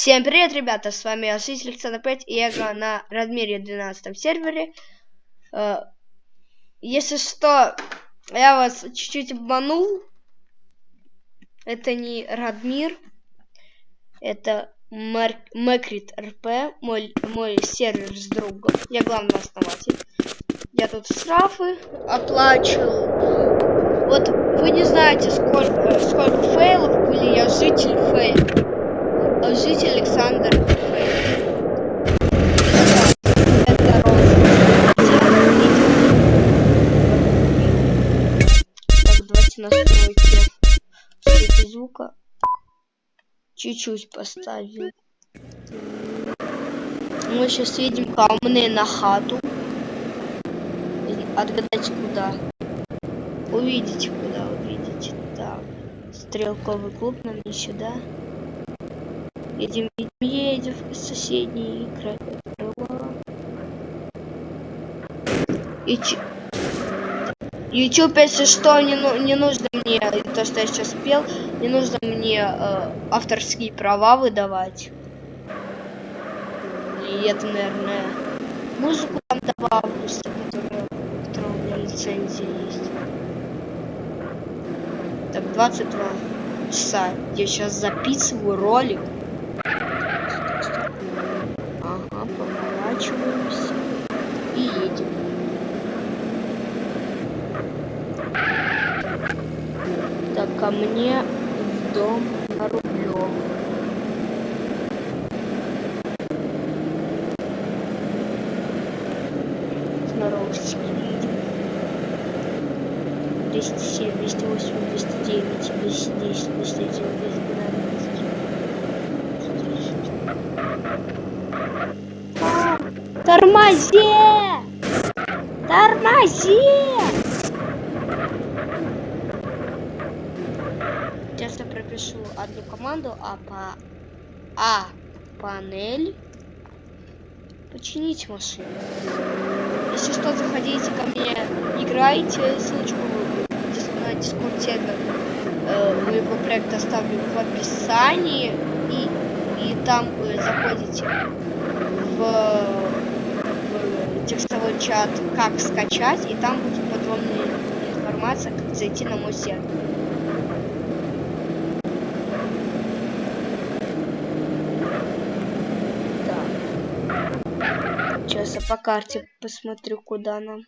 Всем привет, ребята, с вами Освитель Александр 5 и я играю на Радмире 12 сервере. Э, если что, я вас чуть-чуть обманул. Это не Радмир, это Мэкрит РП, мой, мой сервер с другом. Я главный основатель. Я тут штрафы оплачивал. Вот вы не знаете, сколько, сколько фейлов были, я житель фейлов житель Александр звука. Чуть-чуть поставим. Мы сейчас едем ко мне на хату. Отгадайте куда. Увидите куда, увидите. Так. Стрелковый клуб нам не сюда. Едем, едем в соседний край крыла. И YouTube, если что, не, ну, не нужно мне, то, что я сейчас пел, не нужно мне э, авторские права выдавать. И это, наверное, музыку там добавлю, которая, которая у меня лицензия есть. Так, 22 часа. Я сейчас записываю ролик. поворачиваемся и едем. Так, ко мне в дом на Рублев. Сноровочки едем. 207, 208, 209, 210, 210, 212. Тормози! Тормози! Сейчас я пропишу одну команду, а по А панель починить машину. Если что, заходите ко мне, играйте, ссылочку на дискорд сервер э, моего проекта оставлю в описании и, и там вы заходите в текстовой чат, как скачать, и там будет подробная информация, как зайти на мой сервер. Да. Сейчас я по карте посмотрю, куда нам.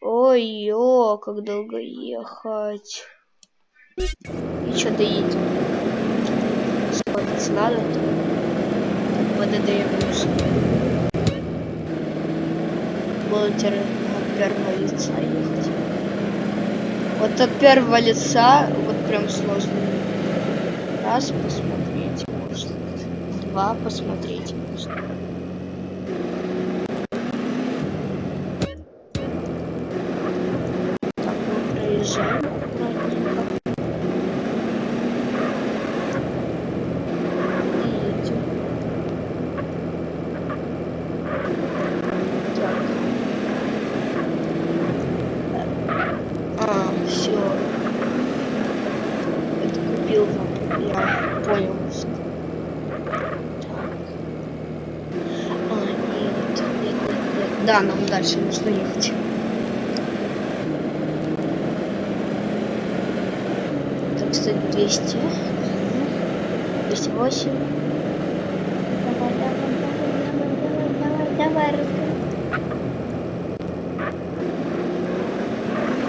Ой-ё, как долго ехать. И что доедем? Сходиться надо. ПДД я будете от первого лица ехать. Вот от первого лица вот прям сложно. Раз посмотреть можно. Два посмотреть можно. Так, мы проезжаем. Да, нам дальше нужно ехать. Так, стоит 200. 208. Давай, давай, давай, давай, давай, давай,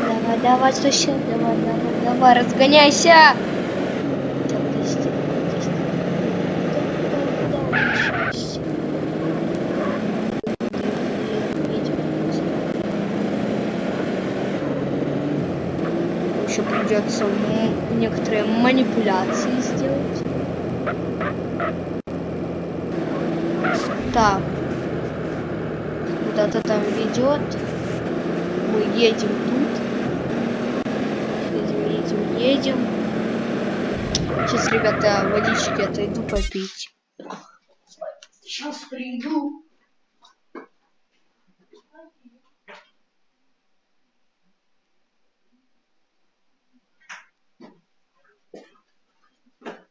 Давай, давай, слушай, давай, давай, давай, разгоняйся! еще придется некоторые манипуляции сделать. Так. Куда-то там ведет. Мы едем тут. Едем, едем, едем. Сейчас, ребята, водички отойду попить. Сейчас приду.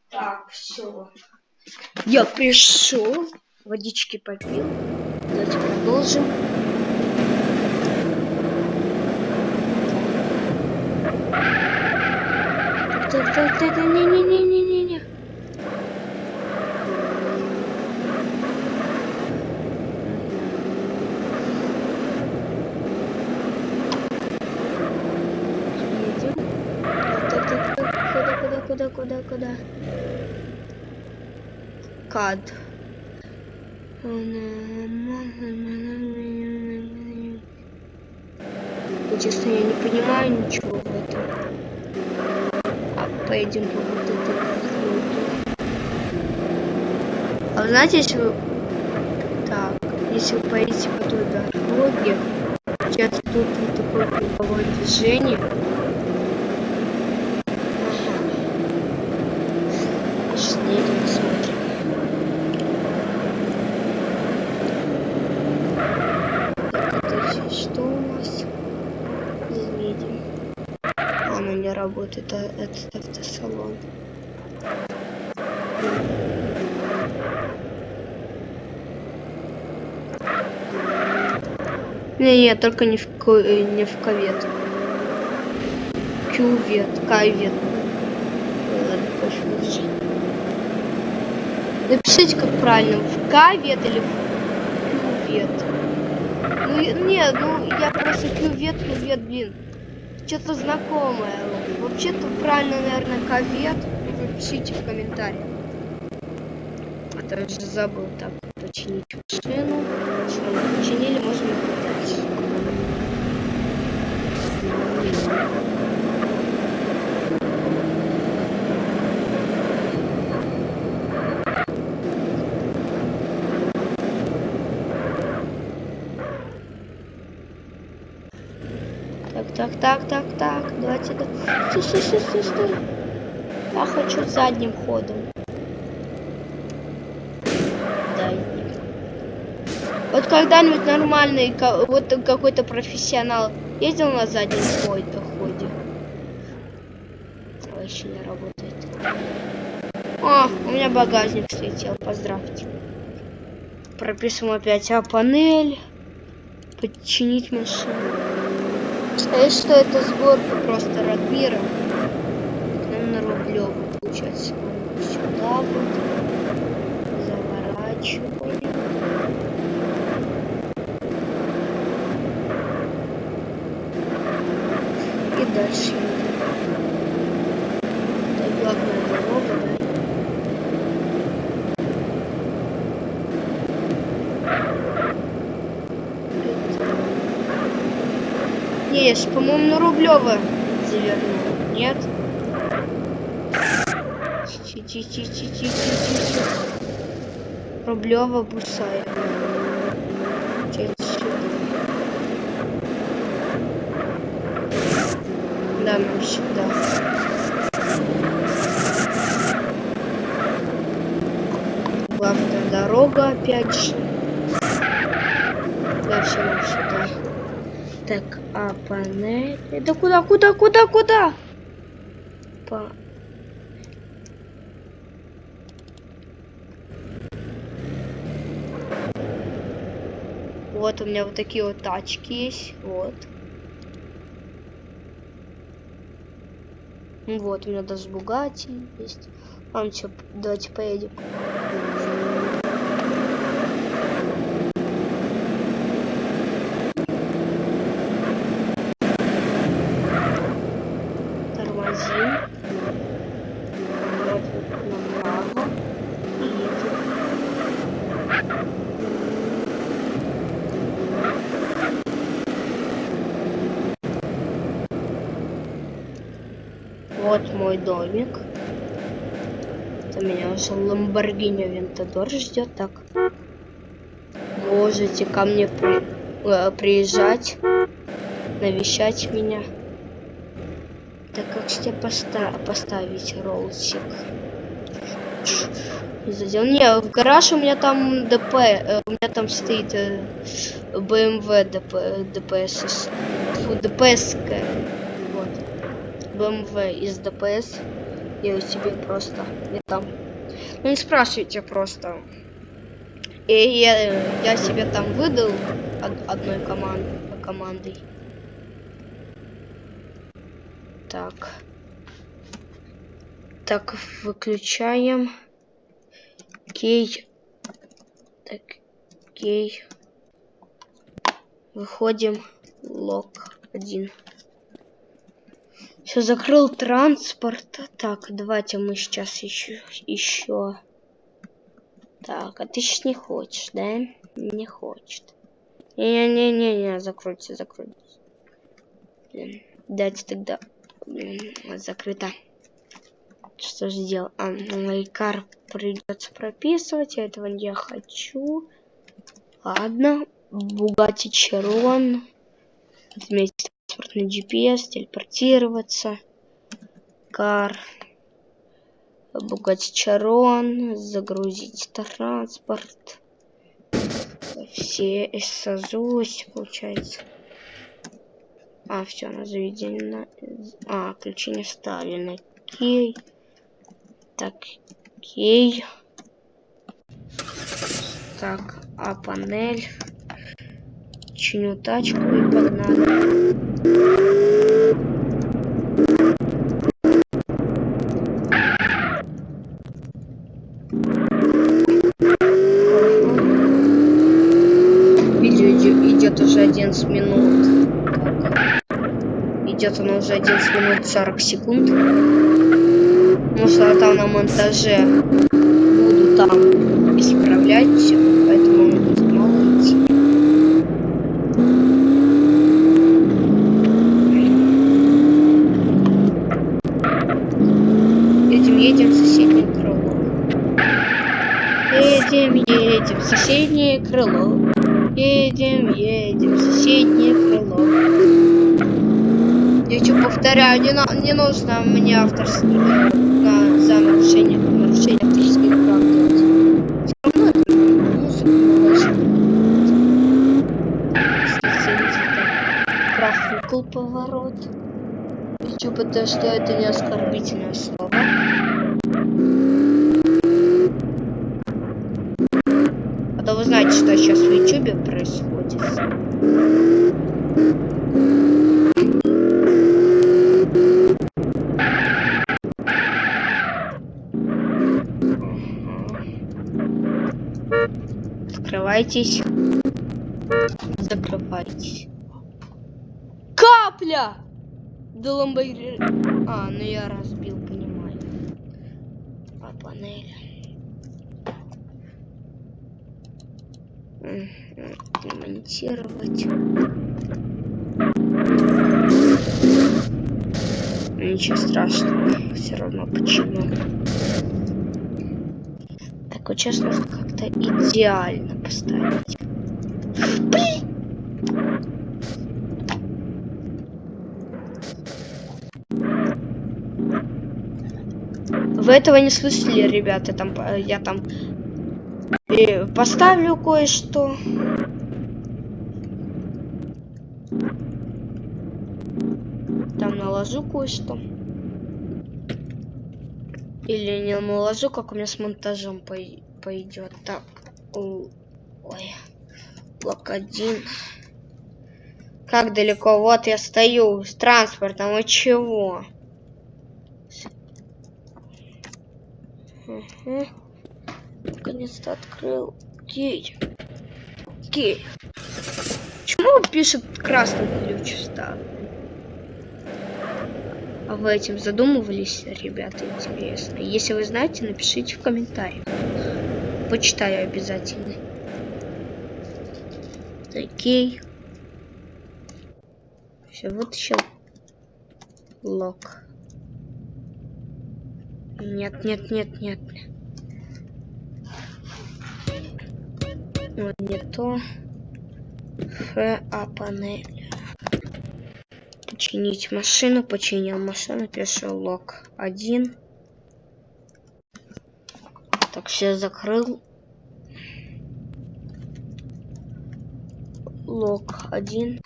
Так, все. Я пришел, водички попил. Давайте продолжим. Так, так, так, не-не-не-не-не-не. Куда, куда, куда? Кад. Честно, я не понимаю ничего в этом. А поедем по вот этой. А вы знаете, если вы... Так, если вы поедете по той дороге, сейчас тут вот такое круговое движение. Ага. Сейчас едем, посмотрим. Так, это щ- что у нас? Едем. Оно работает, а этот автосалон. Не, не, только не в, э, не в ковет. Кювет, кайвет. Напишите, как правильно, в кавет или в кювет. Ну, не, ну, я просто кювет, кювет, блин. Что-то знакомое. Вообще-то правильно, наверное, ковет. Пишите в комментариях. А уже забыл. Так, починить машину. Все, мы починили, можем ехать дальше. Так, так, так. Давайте. да- Стой, стой, стой, стой, стой. Я хочу задним ходом. Задним. Вот когда-нибудь нормальный, вот какой-то профессионал ездил на заднем ходе. А, еще не работает. О, у меня багажник слетел, поздравьте. Прописываем опять а панель. Подчинить машину. А что это сборка просто Радмира? Нам на Рублёву, получается. Сюда вот. Заворачиваем. И дальше. Это главная дорога, да? Ж, по-моему, на Рублево завернул. Нет? Рублево Бусаева. Да, нам сюда. Главная дорога, опять же. Да, все, нам сюда. А панель... Это куда, куда, куда, куда? По... Вот у меня вот такие вот тачки есть. Вот. Вот, у меня даже Бугати есть. Ладно, что, давайте поедем. Тормозим. Поворот направо. И едем. Вот мой домик. Это меня уже Ламборгини Вентадор ждет. Так. Можете ко мне при- э, приезжать, навещать меня. Так как тебе поста- поставить роллсик? Задел. Не, в гараж у меня там ДП, э, у меня там стоит э, BMW ДП, ДПС, фу, ДПС, BMW из ДПС, я ее себе просто, и там Ну не спрашивайте просто. И я, я себе там выдал од- одной команд, командой. Так. Так, выключаем. Кей. Так, кей. Выходим. Лог один. Все, закрыл транспорт. Так, давайте мы сейчас еще, еще. Так, а ты сейчас не хочешь, да? Не хочет. Не-не-не-не, закройте, закройте. Блин, дайте тогда. Блин, закрыто. Что же делать? А, лайкар придется прописывать. Я этого не хочу. Ладно. Бугати Чарон. Отметить транспортный GPS, телепортироваться. Кар. Бугати Чарон. Загрузить транспорт. Все САЗУС, получается. А, все, на заведено. А, ключи не вставлены. Окей. Так, окей. Так, а панель. Чиню тачку и погнали. Идет уже 11 минут. Так. Идет оно уже 11 минут 40 секунд. Ну что там на монтаже буду там исправлять все, поэтому он будет мало идти. Едем, едем в соседнее крыло. Едем, едем в соседнее крыло. Едем, едем в соседнее крыло. Я что повторяю, не, нужно мне авторские на, за нарушение, нарушение авторских прав делать. Всё равно это музыку профукал поворот. Хочу потому что это не оскорбительное слово. А то вы знаете, что сейчас в Ютубе происходит. Закрывайтесь. Закрывайтесь. Капля! Да ламбайри... А, ну я разбил, понимаю. Панель. Мгм, Демонтировать. Ничего страшного, все равно почему. Так вот сейчас нужно как-то идеально поставить. Блин! Вы этого не слышали, ребята? Там я там э, поставлю кое-что. Там наложу кое-что. Или не наложу, как у меня с монтажом пой- пойдет. Так. Ой. Блок один. Как далеко? Вот я стою с транспортом. И чего? Угу. Наконец-то открыл. Окей. Окей. Почему пишет красный ключ вставлен? А вы этим задумывались, ребята, интересно? Если вы знаете, напишите в комментариях. Почитаю обязательно. Окей. Все, вытащил. Лок. Нет, нет, нет, нет. Ой, не то. Ф, а панель. Починить машину. Починил машину. Пишу лог 1. Так, все закрыл. Лог 1.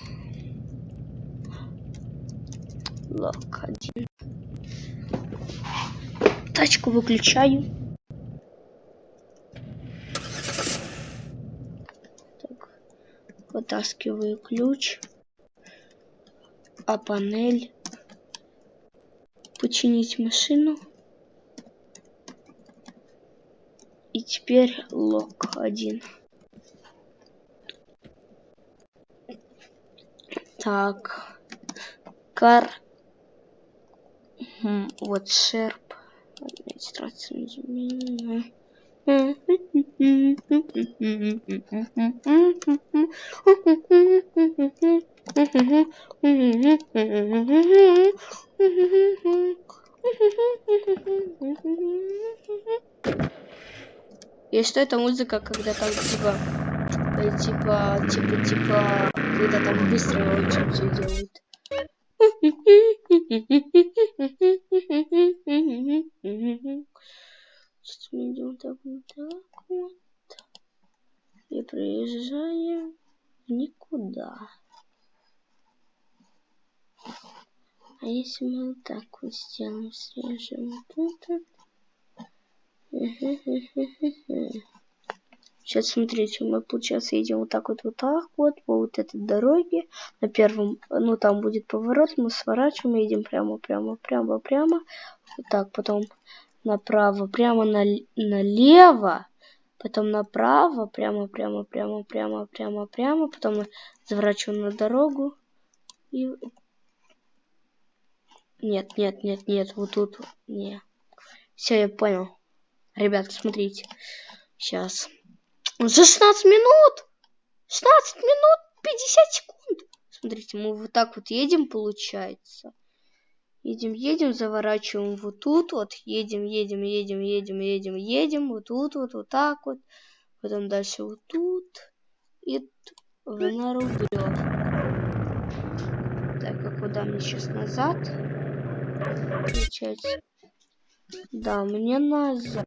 Лог 1. Тачку выключаю. Так, вытаскиваю ключ. А панель. Починить машину. И теперь лог один. Так. Кар. Вот шерп. Администрация. И что это музыка, когда там типа, э, типа, типа, типа, когда там быстро очень все делают. Сейчас мы идем так вот так вот. И приезжаем никуда. А если мы вот так вот сделаем, срежем вот это. Сейчас смотрите, мы получается едем вот так вот, вот так вот, по вот этой дороге. На первом, ну там будет поворот, мы сворачиваем, едем прямо, прямо, прямо, прямо. Вот так, потом направо, прямо на, налево, потом направо, прямо, прямо, прямо, прямо, прямо, прямо, потом мы заворачиваем на дорогу и... Нет, нет, нет, нет, вот тут, не. Все, я понял. Ребята, смотрите. Сейчас. За 16 минут! 16 минут 50 секунд! Смотрите, мы вот так вот едем, получается. Едем, едем, заворачиваем вот тут вот. Едем, едем, едем, едем, едем, едем. Вот тут вот, вот так вот. Потом дальше вот тут. И на Рублев. Так, а куда мне сейчас назад? Получается. Да, мне назад.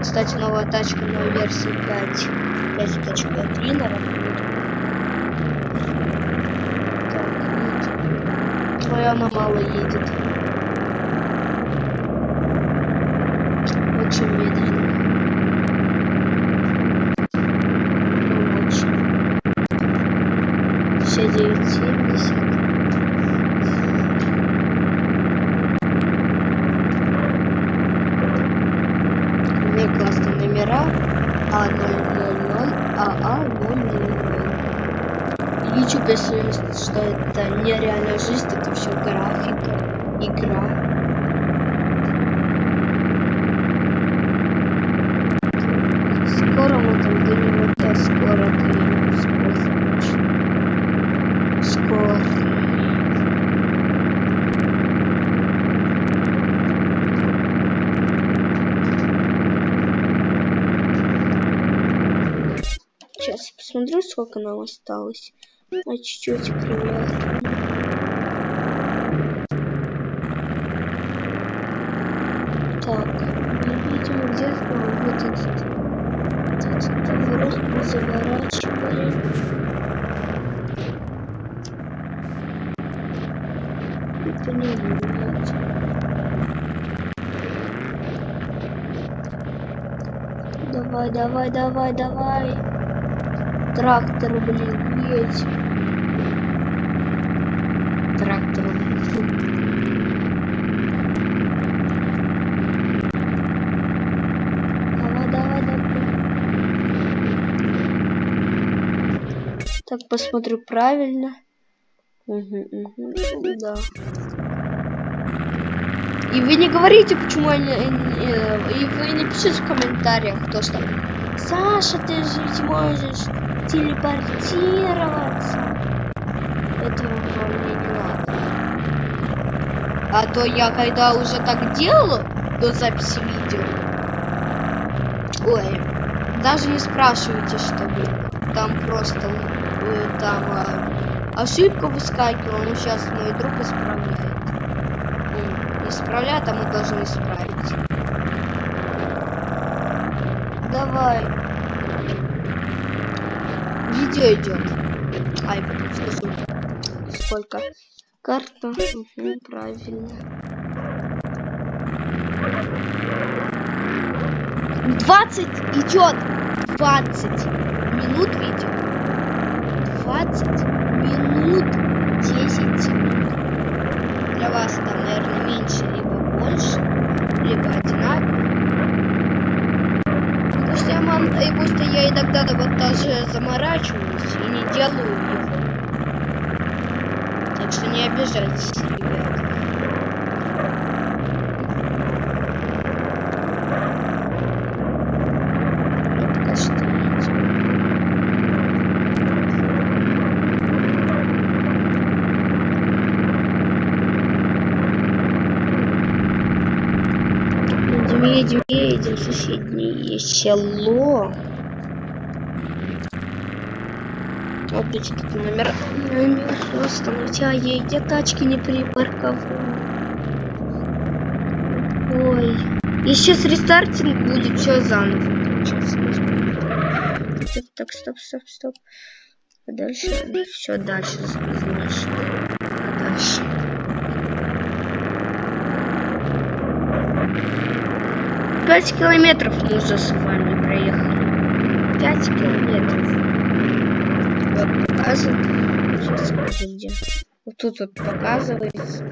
Кстати, новая тачка на версии 5. 5.3 на Так, твоя она мало едет. Очень медленно. Если что это нереальная жизнь, это все графика, игра. Скоро мы там где-нибудь, да, скоро где-нибудь, скоро. Скоро. посмотрю, сколько нам осталось. А чуть-чуть примерно. Давай, давай, давай, давай. Трактор, блин, едь. Трактор. Давай, давай, давай. Так, посмотрю правильно. Угу, угу, да. И вы не говорите, почему они... И вы не пишите в комментариях, то что... Саша, ты же можешь телепортироваться. Этого мне не надо. А то я когда уже так делаю до записи видео. Ой, даже не спрашивайте, что было. Там просто э, там э, ошибка выскакивала, но сейчас мой друг исправляет. Ну, исправляет, а мы должны исправить. Давай видео идет. Ай, скажу. Сколько? Карта. Угу, правильно. 20 идет. 20 минут видео. 20 минут 10 секунд. Для вас там, наверное, меньше, либо больше, либо одинаково. Что я, мам, и что я иногда вот даже заморачиваюсь и не делаю его. Так что не обижайтесь, ребят. Это что Едем, едем, в соседнее село. Опять тут номер, номер остановите, а ей где тачки не припарковал. Ой. И сейчас рестартинг будет все заново. Сейчас. Так, стоп, стоп, стоп. А дальше? Все, дальше, знаешь. А дальше. Пять километров мы уже с вами проехали. Пять километров. Вот показывает. Сейчас скажу где. Вот тут вот показывается.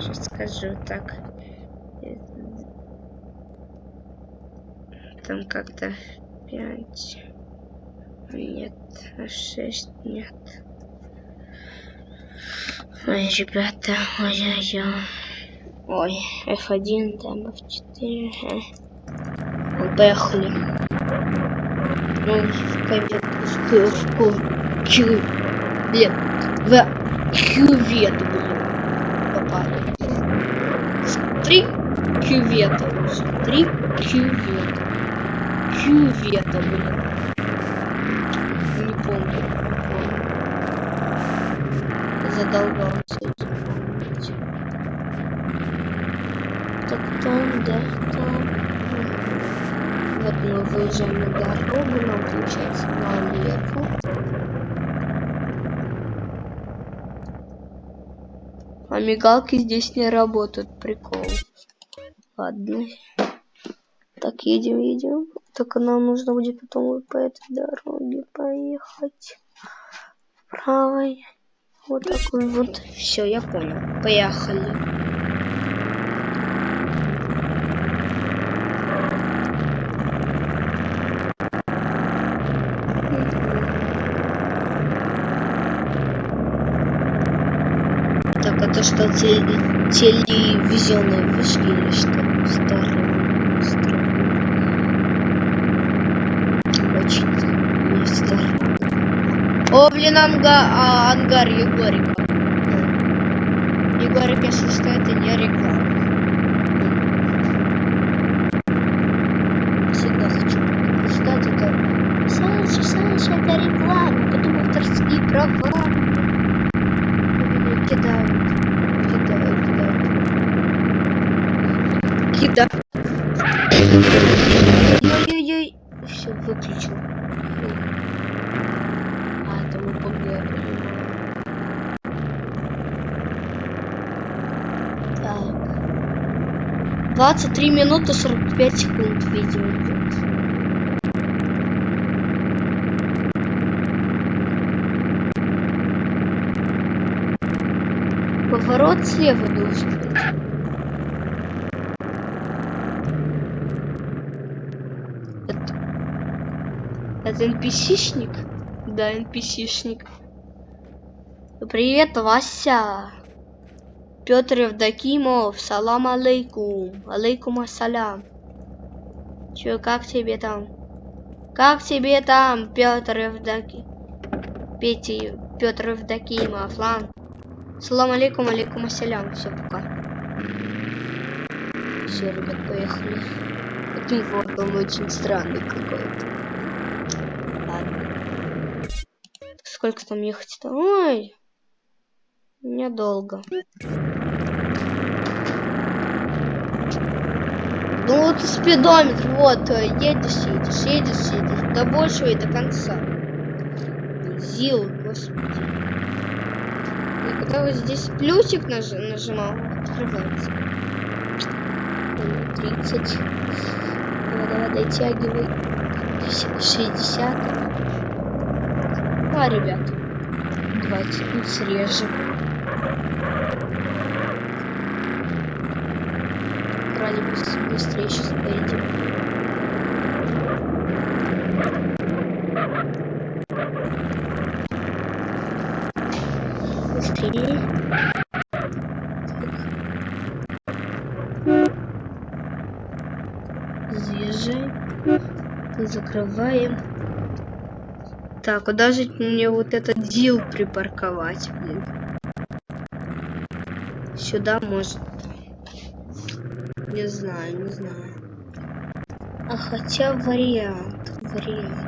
Сейчас скажу так. Там как-то пять. Нет, шесть нет. Ой, ребята, ой-ой-ой. Ой, F1, там F4. Ага. Поехали. Ну, в кювет, в кю, в ку, кю, блин, в кювет, блин, попали. Три кювета уже, три кювета. Кювета, блин. Не помню. Задолбался этим помнить. Так там, да, там. Вот мы выезжаем на дорогу, нам получается налево. А мигалки здесь не работают, прикол. Ладно. Так, едем, едем. Только нам нужно будет потом по этой дороге поехать. Правой. Вот такой вот. Все, я понял. Поехали. Так, это что, те- телевизионные вышки или что? Старые. Старые. Очень не старые. О, блин, анга, а, ангар Егорика. Егорик, если что, это не реклама. Всегда хочу предупреждать это. Саша, Саша, это реклама, потом авторские права. Меня кидают. Кидают, кидают. Кидают. Ой-ой-ой. Все, выключил. Фу. А, это УПГ, я понимаю. Так. 23 минуты 45 секунд видео идет. Поворот слева должен быть. Это, это NPC-шник? Да, NPC-шник. Привет, Вася. Петр Евдокимов, салам алейкум. Алейкум ассалям. Чё, как тебе там? Как тебе там, Петр Евдоки? Пети, Петр Евдокимов, лан. Салам алейкум, алейкум ассалям. Все, пока. Все, ребят, поехали. Этим вот он очень странный какой-то. Ладно. Сколько там ехать-то? Ой, недолго. Ну вот спидометр, вот, э, едешь, едешь, едешь, едешь, до большего и до конца. Зил, господи. И когда вот здесь плюсик наж нажимал, открывается. 30. Давай, давай, дотягивай. 60. А, ребят, давайте срежем. Ради быстрее сейчас поедем. Быстрее. закрываем. Так, куда же мне вот этот дил припарковать, блин? Сюда может. Не знаю, не знаю. А хотя вариант, вариант.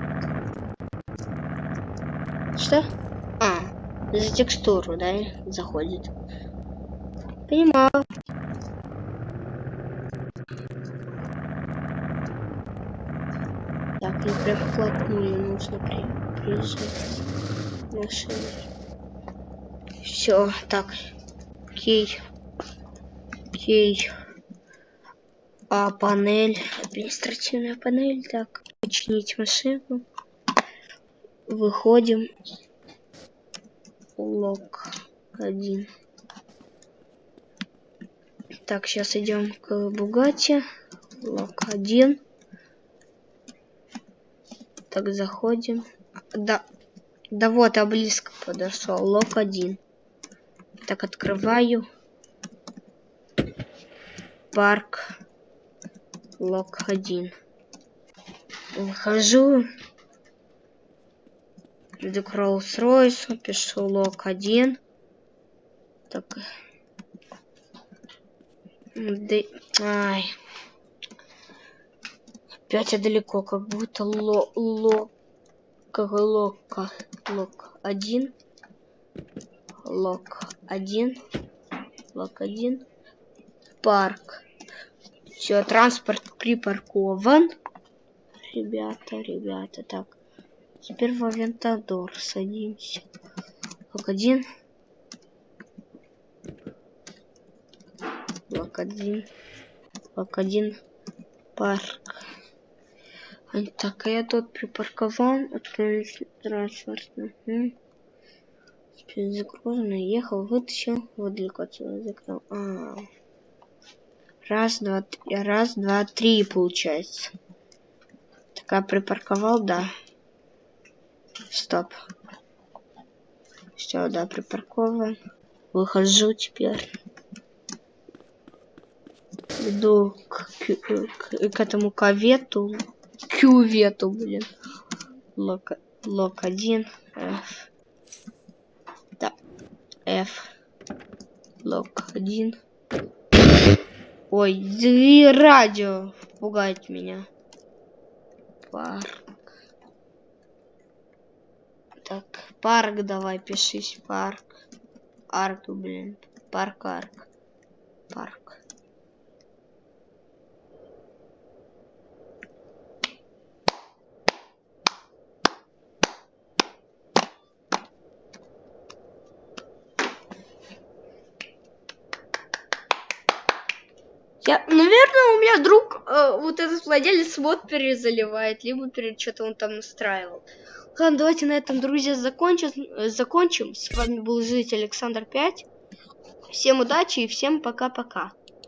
Что? А, за текстуру, да, заходит. Понимаю. Так, ну прям вплотную нужно при приезжать машиной. Все, так. Окей. Окей. А панель, административная панель, так, починить машину. Выходим. Лог один. Так, сейчас идем к Бугате. Лог один. Так, заходим. Да, да вот, я близко подошел. Лок один. Так, открываю. Парк. Лок один. Выхожу. Иду к Роллс-Ройсу, пишу лог один. Так. Да... Ай. Опять я далеко, как будто ло ло как лока лок один лок один лок один парк все транспорт припаркован. Ребята ребята так. Теперь в авентадор садимся. Лок один. Лок один. Лок один. Парк. Так, а я тут припарковал, отправить транспорт. Угу. Загруженный, ехал, вытащил, вот далеко отсюда закрыл. А -а -а. Раз, два, три, раз, два, три получается. Так, я припарковал, да. Стоп. Все, да, припаркован. Выхожу теперь. Иду к, к, к этому ковету кювету, блин. Лок, лок 1, F. Да, F. Лок 1. Ой, и радио пугает меня. Парк. Так, парк давай пишись, парк. Арк, блин. Парк, арк. Парк. Я, наверное, у меня друг, э, вот этот владелец вот перезаливает, либо перед что-то он там настраивал. Ладно, давайте на этом, друзья, закончим. Э, закончим. С вами был житель Александр 5. Всем удачи и всем пока-пока.